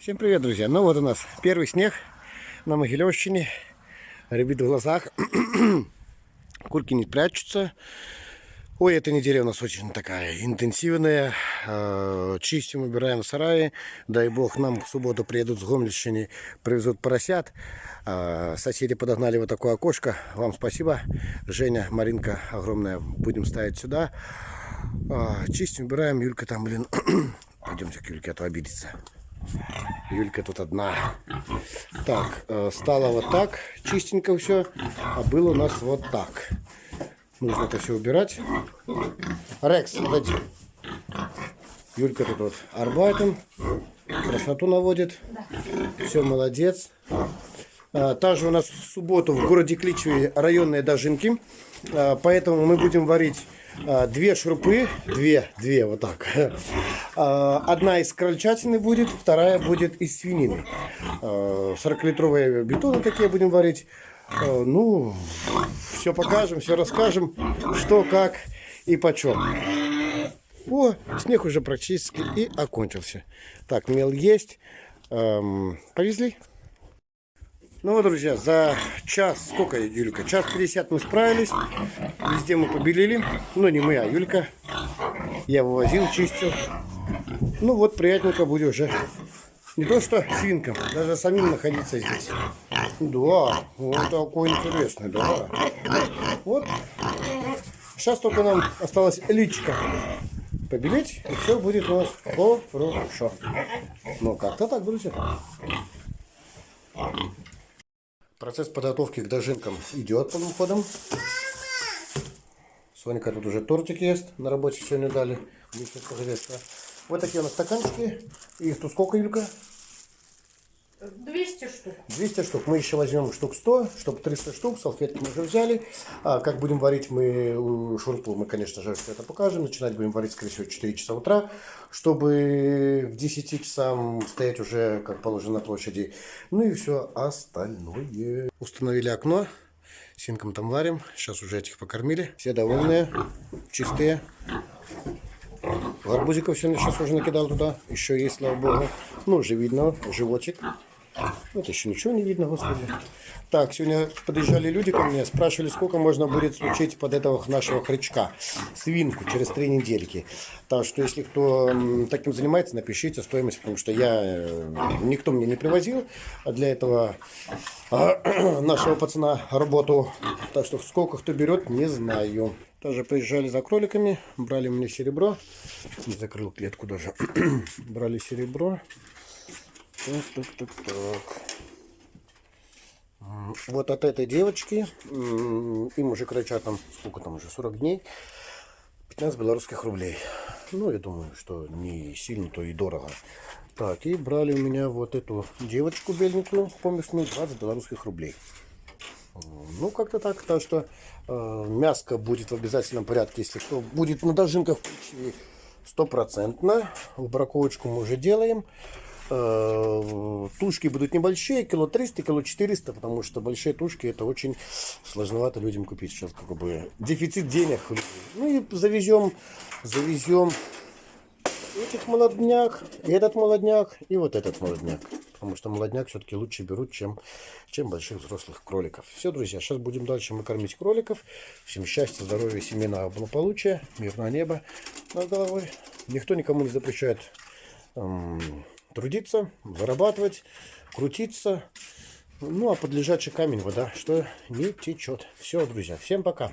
Всем привет, друзья! Ну вот у нас первый снег на Могилевщине. Рябит в глазах. Курки не прячутся. Ой, эта неделя у нас очень такая интенсивная. Э, Чистим, убираем сараи. Дай бог, нам в субботу приедут с Гомельщины, привезут поросят. Э, Соседи подогнали вот такое окошко. Вам спасибо. Женя, Маринка, огромное. Будем ставить сюда. Э, Чистим, убираем. Юлька там, блин. Пойдемте к Юльке, а то обидится. Юлька тут одна. Так, э, стало вот так, чистенько все, а было у нас вот так. Нужно это все убирать. Рекс, подойди. Юлька тут вот арбайтом, красоту наводит. Все, молодец. А, Также у нас в субботу в городе Кличеве районные дожинки. А, Поэтому мы будем варить две шурпы. Две, две, вот так. А, Одна из крольчатины будет, вторая будет из свинины. 40-литровые бетоны такие будем варить. А, Ну, все покажем, все расскажем, что, как и почем. О, снег уже практически и окончился. Так, мел есть. Эм, повезли? Ну вот, друзья, за час, сколько, Юлька? Час 50 мы справились. Везде мы побелили. Ну, не мы, а Юлька. Я вывозил, чистил. Ну вот, приятненько будет уже. Не то что свинкам, даже самим находиться здесь. Да, вот такой интересный, да. Вот. Сейчас только нам осталось личка побелить, и все будет у нас хорошо. Ну, как-то так, друзья. Процесс подготовки к дожинкам идет полным ходом. Сонька тут уже тортик ест. На работе сегодня дали. Вместе с хозяйства. Вот такие у нас стаканчики. Их тут сколько, Юлька? 200 штук. 200 штук. Мы еще возьмем штук 100, чтобы 300 штук. Салфетки мы уже взяли. А как будем варить мы шурпу, мы, конечно же, это покажем. Начинать будем варить, скорее всего, в 4 часа утра, чтобы к 10 часам стоять уже, как положено, на площади. Ну и все остальное. Установили окно. Синком там варим. Сейчас уже этих покормили. Все довольные, чистые. Арбузиков сегодня сейчас уже накидал туда. Еще есть, слава богу. Ну, уже видно, животик. Вот еще ничего не видно, господи. Так, сегодня подъезжали люди ко мне, спрашивали, сколько можно будет случить под этого нашего хрячка, свинку, через три недельки. Так что, если кто таким занимается, напишите стоимость, потому что я, э, никто мне не привозил, для этого а, нашего пацана работу. Так что, сколько кто берет, не знаю. Тоже приезжали за кроликами, брали мне серебро, не закрыл клетку даже, брали серебро. Так, так, так. М, Вот от этой девочки, им уже кричат там, сколько там уже, 40 дней, 15 белорусских рублей. Ну, я думаю, что не сильно, то и дорого. Так, и брали у меня вот эту девочку беленькую, поместную, 20 белорусских рублей. Ну, как-то так. Так что э, мяско будет в обязательном порядке, если кто будет на дожинках стопроцентно. В браковочку мы уже делаем. Э, Тушки будут небольшие, кило 300, кило 400, потому что большие тушки это очень сложновато людям купить. Сейчас как бы дефицит денег. Ну и завезем, завезем этих молодняк, и этот молодняк, и вот этот молодняк. Потому что молодняк все-таки лучше берут, чем, чем больших взрослых кроликов. Все, друзья, сейчас будем дальше мы кормить кроликов. Всем счастья, здоровья, семейного благополучия, мирного неба над головой. Никто никому не запрещает эм, трудиться, зарабатывать, крутиться. Ну, а под лежачий камень вода, что не течет. Все, друзья, всем пока.